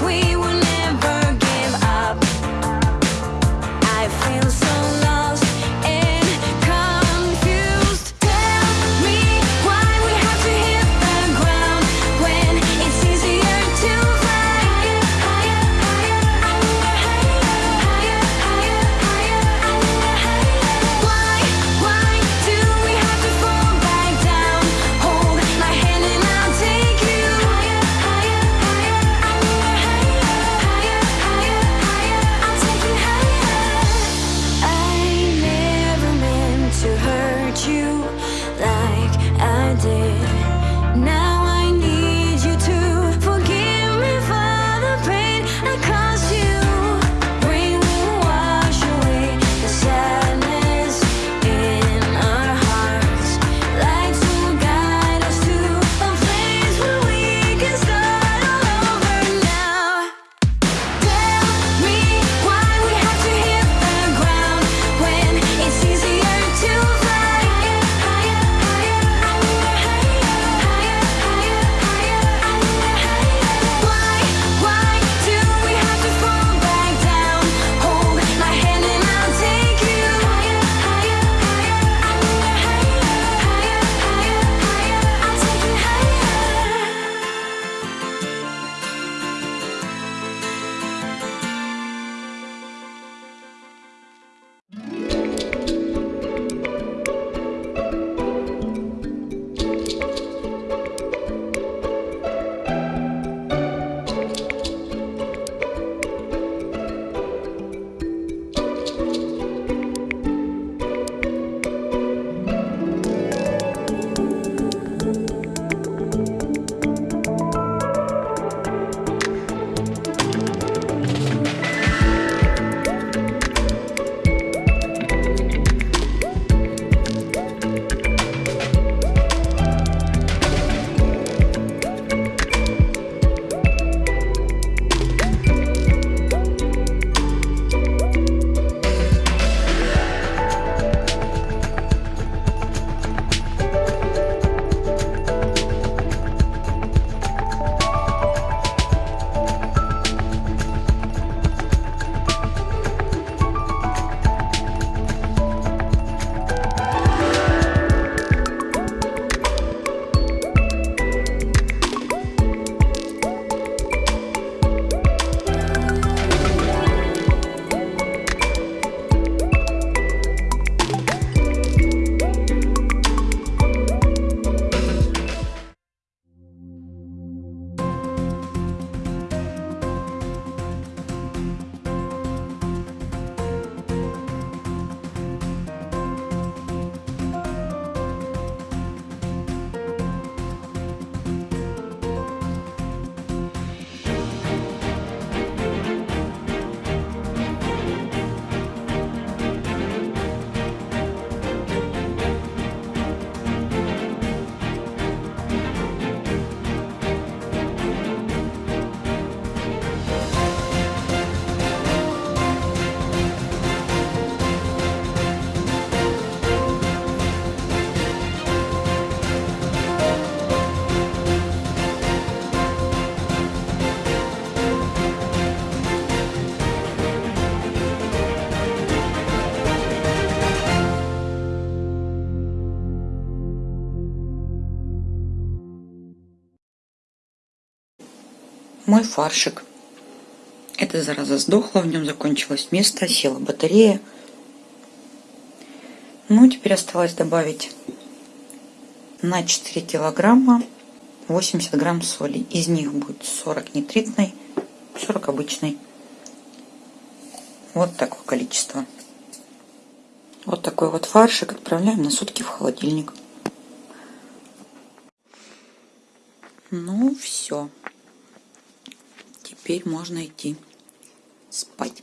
we мой фаршик. Эта зараза сдохла, в нем закончилось место, села батарея. Ну, теперь осталось добавить на 4 килограмма 80 грамм соли. Из них будет 40 нитритной, 40 обычной. Вот такое количество. Вот такой вот фаршик отправляем на сутки в холодильник. Ну, все. Теперь можно идти спать.